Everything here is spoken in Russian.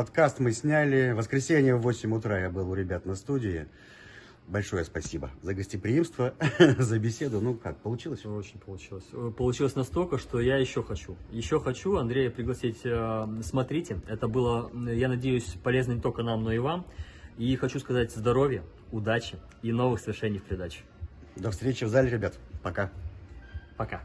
Подкаст мы сняли. В воскресенье в 8 утра я был у ребят на студии. Большое спасибо за гостеприимство, за беседу. Ну как, получилось? Очень получилось. Э, получилось настолько, что я еще хочу. Еще хочу Андрея пригласить. Э, Смотрите, это было, я надеюсь, полезно не только нам, но и вам. И хочу сказать здоровья, удачи и новых свершений в придачу. До встречи в зале, ребят. Пока. Пока.